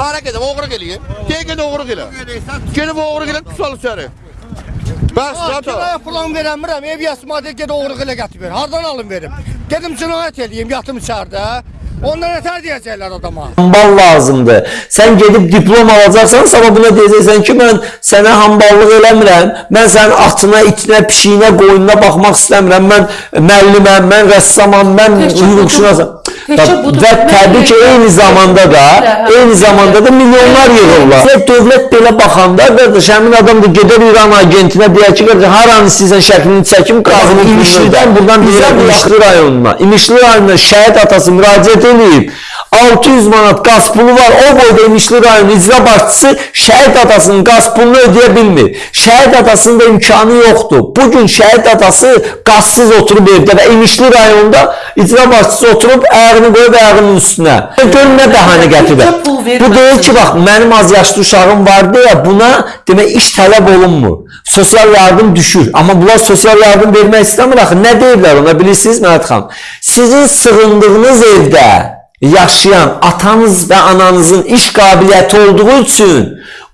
Hara gedib, oğruq eləyim. Gəl gedib oğruq elə. Gedib oğruq elə, tutal içəri. Bəs, zaten. Kiraya plan verəmirəm, ev yasmadı ged oğruq elə gətir ver. Hardan alım verim? Gedim cinayət eləyim, yatım içəridə. Ondan ötər deyəcəklər adama. hambal lazımdır. Sən gedib diplom alacaqsan, sabah buna deyəcəksən ki, mən sənə hamballıq eləmirəm. Mən sənin atına, itinə, pişiyinə, qoyununa baxmaq istəmirəm. Mən müəlliməm, mən rəssamam, mən hüquqşünasam. Təkcə budur. Və təbii ki, eyni zamanda da, eyni zamanda da milyonlar yığırlar. Və dövlət belə baxanda, qardaş, həmin adam da gedər İran agentinə deyər ki, qardaş, haranı sizin şəklini çəkim, qazını İmişlidən buradan bizə İmişli rayonuna. İmişli rayonuna şəhid atası müraciət edib. 600 manat qaz pulu var. O boyda İmişli rayonu icra başçısı şəhid atasının qaz pulunu ödəyə bilmir. Şəhid atasının da imkanı yoxdur. Bu gün şəhid atası qazsız oturub evdə və İmişli rayonunda icra başçısı oturub ayağını qoyub ayağının üstünə. Görün nə bəhanə gətirir. Bu deyil ki, bax mənim az yaşlı uşağım vardı ya, buna demək iş tələb olunmur. Sosial yardım düşür. Amma bunlar sosial yardım vermək istəmir axı. Nə deyirlər ona bilirsiniz Məhət xan? Sizin sığındığınız evdə yaşayan atanız və ananızın iş qabiliyyəti olduğu üçün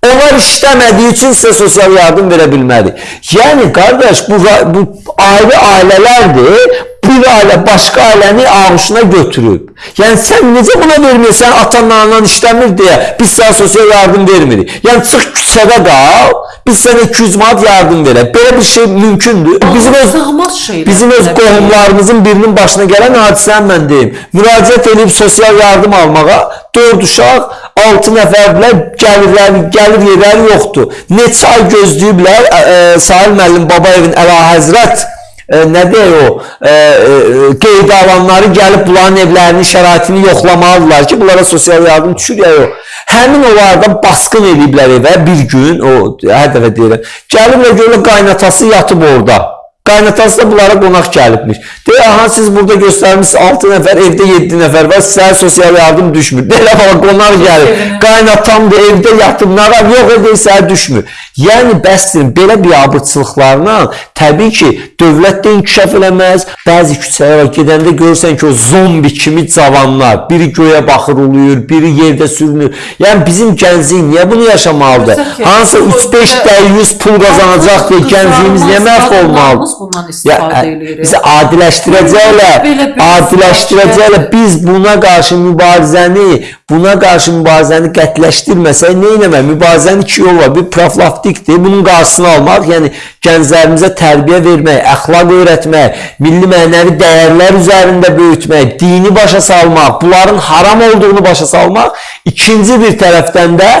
onlar işləmədiyi üçün sizə sosial yardım verə bilmədi. Yəni qardaş bu bu ayrı ailələrdir. Bir ailə başqa ailəni ağuşuna götürüb. Yəni sən necə buna vermirsən atanla anan işləmir deyə biz sənə sosial yardım vermirik. Yəni çıx küçədə qal, biz sənə 200 manat yardım verək. Belə bir şey mümkündür. Bizim öz Sığmaz şeylər. Bizim öz qohumlarımızın birinin başına gələn hadisəni mən deyim. Müraciət edib sosial yardım almağa 4 uşaq 6 nəfərlə gəlirlər, gəlir yerləri yoxdur. Neçə ay gözləyiblər ə, Sahil müəllim Babayevin Əlahəzrət ə, nə deyir o ə, ə, qeyd alanları gəlib bunların evlərinin şəraitini yoxlamalıdırlar ki, bunlara sosial yardım düşür ya yox. Həmin onlardan basqın ediblər evə bir gün, o hər dəfə deyirəm. Gəliblər görürlər qaynatası yatıb orada. Qaynatası da bunlara qonaq gəlibmiş. Deyir, aha siz burada göstərmişsiniz 6 nəfər, evdə 7 nəfər var, sizə sosial yardım düşmür. Deyir, amma qonaq gəlir. Sevinir. Qaynatam da evdə yatıb, nağar yox edir, sizə düşmür. Yəni bəsdir, belə biabırçılıqlarla təbii ki, dövlət də inkişaf eləməz. Bəzi küçələrə gedəndə görürsən ki, o zombi kimi cavanlar, biri göyə baxır uluyur, biri yerdə sürünür. Yəni bizim gənclik niyə bunu yaşamalıdır? Hansı bu 3-5 belə- dəyyüz pul qazanacaq deyə gəncliyimiz niyə məhv olmalıdır? Bundan istifadə ə, edirik. bizi adiləşdirəcəklər. Adiləşdirəcəklər. Biz buna qarşı mübarizəni, buna qarşı mübarizəni qətləşdirməsək nə etməmək? Mübarizənin iki yolu var. Bir profilaktikdir. Bunun qarşısını almaq, yəni gənclərimizə tərbiyə vermək, əxlaq öyrətmək, milli mənəvi dəyərlər üzərində böyütmək, dini başa salmaq, bunların haram olduğunu başa salmaq. İkinci bir tərəfdən də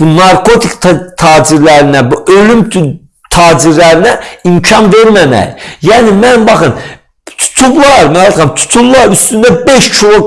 bu narkotik ta tacirlərinə, bu ölüm tacirlərinə imkan verməmək. Yəni mən baxın tutublar, Məhət xan, tuturlar üstündə 5 kilo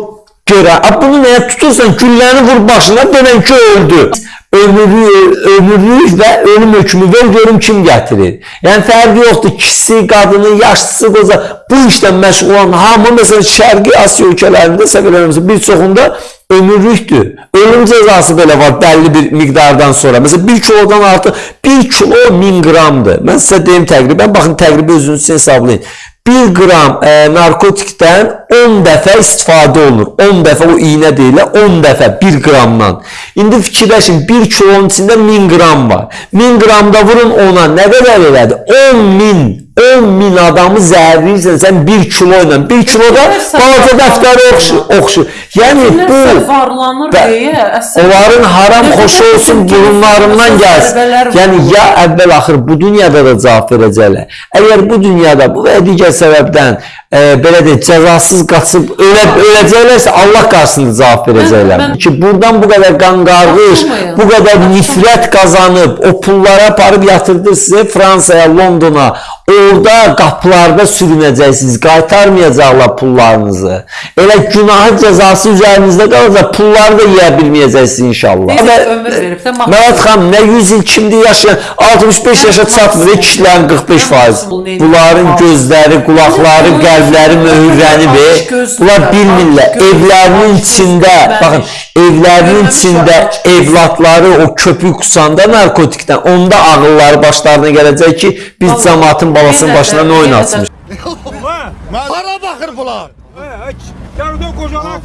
görə. A bunu nəyə tutursan? Gülləni vur başına, denən ki öldü. Ömürlük, ömürlük və ölüm hökmü ver görüm kim gətirir. Yəni fərqi yoxdur. Kişisi, qadını, yaşlısı, qoca bu işlə məşğul olan hamı məsələn Şərqi Asiya ölkələrində səhv eləmirəmsə bir çoxunda ömürlükdür. Ölüm cəzası belə var bəlli bir miqdardan sonra. Məsələn 1 kilodan artıq 1 kilo 1000 qramdır. Mən sizə deyim təqribən, baxın təqribi özünüz üçün hesablayın. 1 qram e, narkotikdən 10 dəfə istifadə olunur. 10 dəfə o iynə deyilə 10 dəfə 1 qramdan. İndi fikirləşin 1 kilonun içində 1000 qram var. 1000 qramda vurun ona nə qədər elədi? 10 min 10 min adamı zəhərləyirsən sən 1 kilo ilə. 1 kiloda balaca dəftərə oxşur. oxşur. Yəni bu varlanır deyə əsər. onların haram xoşu olsun burunlarından gəlsin, Yəni ya əvvəl axır bu dünyada da cavab verəcəklər. Əgər bu dünyada bu və digər səbəbdən e, belə deyək cəzasız qaçıb ölə öləcəklərsə Allah qarşısında cavab verəcəklər. mən- Ki buradan bu qədər qan qarğış, bu qədər nifrət qazanıb o pulları aparıb yatırdı sizə Fransaya, Londona. Orada qapılarda sürünəcəksiniz. Qaytarmayacaqlar pullarınızı. Elə günahı cəzası üzərinizdə qalacaq. Pulları da yeyə bilməyəcəksiniz inşallah. Məhət xan nə 100 il kimdir yaşayan 65 yaşa çatmır kişilərin 45 faiz. Bunların gözləri, qulaqları, Göz- qəlbləri möhürlənib. Bunlar bilmirlər. Evlərinin içində, baxın, evlərinin içində evladları o köpük kusanda narkotikdən onda ağılları başlarına gələcək ki, biz cəmaatın balasının başına nə oynatmış. Hara baxır bunlar? Yardım kocalar.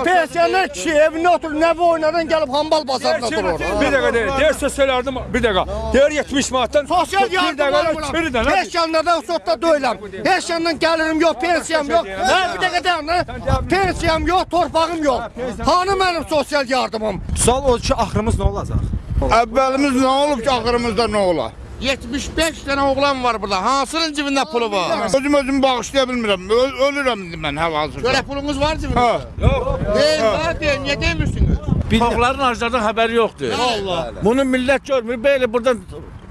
E, pensioner kişi evinde oturur, bu oynadan gelip hambal bazarında durur. Bir dakika değil. Diğer söz söylerdim. Bir dakika. Diğer 70 manattan. Sosyal Bir dakika. yardım Çürü de alıram. lan. Beş yanlardan sotda döyüləm. Beş yandan gelirim yok, pensiyam yok. Ha, bir dayan lan. Pensiyam yok, torpağım yok. Hanı benim sosyal yardımım? Sual odur ki, axırımız nə olacaq? Əvvəlimiz nə olub ki, axırımızda nə ola? 75 dənə oğlan var burada. Hansının cibində pulu var? Özüm özümü bağışlaya bilmirəm. Öl ölürəm indi mən hal-hazırda. Görə pulunuz var cibində? Yok. Deyil, var deyil. Niyə demirsiniz? Tokların harcadan haberi yoktu. Allah. Bunu millet görmür. Böyle buradan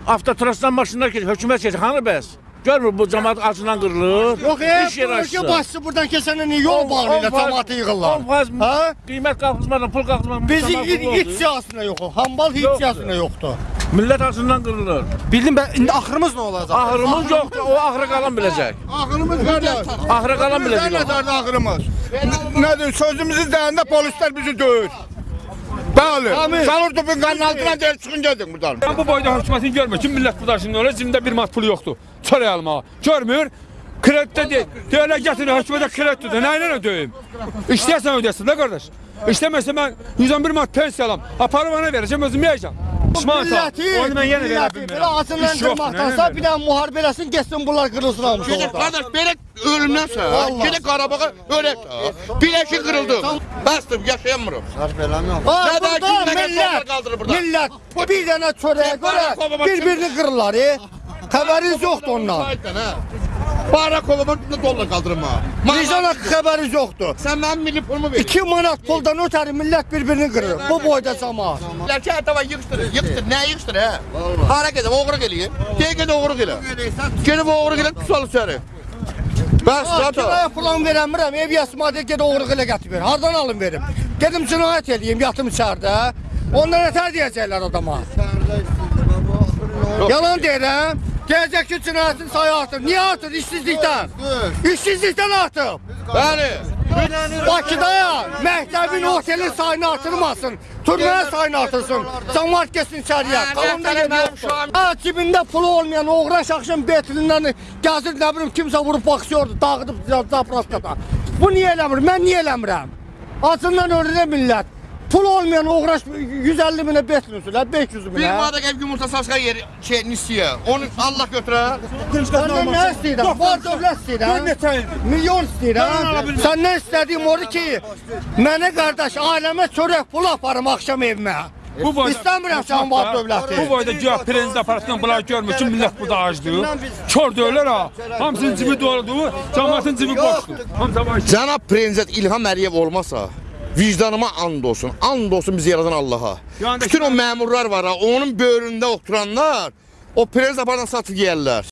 avtotrasdan maşınlar geçiyor. Hükümet geçiyor. Hanı bəs? Görmür bu cemaat acından kırılır. Yok e, İş yeri ülke başçı buradan kesene niye yol bağlıyla cemaatı yığırlar? 10 faiz Ha? kıymet kalkızmadan, pul kalkızmadan. Bizi cemaat hiç, pul hiç oldu. siyasına yok. Hambal hiç siyasına yoktu. Millet acından kırılır. Bildim ben, indi axırımız nə olacaq? Ahırımız yoktu. O ahırı kalan bilecek. Axırımız kalan Nə bilecek. o. nəzərdə axırımız? Nədir? Sözümüzü deyəndə polislər bizi döyür. Bəli. Salır topun qanın altına deyir çıxın gedin buradan. Ben bu boyda hükümetin görmüyor. Kim millet bu da şimdi öyle cimde bir mat pulu yoktu. Çöre alma. Görmüyor. Kredite değil. Böyle getirin hükümete kredi tutuyor. Neyle ne döveyim? İsteysen ödesin de kardeş. İstemezse ben 111 mat pensiya alam. Aparı bana vereceğim özüm yiyeceğim. Pişman ta. Onu ben yine milleti verebilirim. belə acınlandırmaqdansa bir dənə müharibə eləsin, getsin bunlar qırılsın Gedək orada. qardaş belə ölümdən Vallahi. gedək Qarabağa ölək. Biləki qırıldı. Bəsdir, yaşayamırıq. Ha, Nə burada də nə millət, qaldırır burada. millət bir dənə çörəyə görə bir-birini qırırlar. E? Xəbəriniz yoxdur ondan. Saytdan ha. Barakovama nə dollar qaldırma. Vicdana xəbəriniz yoxdur. Sən mənim milli pulumu ver. 2 manat puldan ötəri millət bir-birini qırır. Bu boyda cəmaat. Lərkəətava yığışdır, yığışdır. Nə yığışdır hə? Hara gedim, oğruq eləyir. Dəqiqə də oğruq elə. Gedib oğruq elə tutal içəri. Bəs Ha, zaten. Kiraya plan verəmirəm, ev yasmadı, ged oğruq elə gətir. Hardan alım verim? Gedim cinayət eləyim, yatım içəridə. Ondan nətər deyəcəklər adama? Yalan deyirəm. Gələcək ki, cinayətin sayı artır. Niyə artır? İşsizlikdən. İşsizlikdən artır. Bəli. Bakıda məktəbin, otelin sayını artırmasın. Türmənin sayını artırsın. Cəmaat getsin içəriyə. Hə, tələb yoxdur. şam- Ha, cibində pulu olmayan oğraş axşam betrindən gəzir, nə bilim kimsə vurub baxıyordu, dağıdıb zapraskada. Bu niyə eləmir? Mən niyə eləmirəm? Acından ölür millət. Pul olmayan oğraş 150 minə betrin sürər, 500 Bir minə. madde ev yumurta saçka yer şey nisiye. Onu Allah götürər. Səndən nə istəyirəm? Var dövlət istəyirəm. Milyon istəyirəm. Səndən istədiyim odur ki, mənə qardaş, ailəmə çörək pul aparım axşam evimə. Bu boyda, İstəmirəm sən var dövləti. Bu boyda güya prezident aparatından bunlar görmür ki millet burada acdı. Kör döyürlər ha. Hamısının cibi doludur. Cemaatin cibi boşdur. Cənab Prezident İlham Əliyev olmasa vicdanıma and olsun. And olsun bizi yaradan Allaha. Bütün o məmurlar var ha, onun böyründə oturanlar o prezident aparatdan satıb yeyərlər.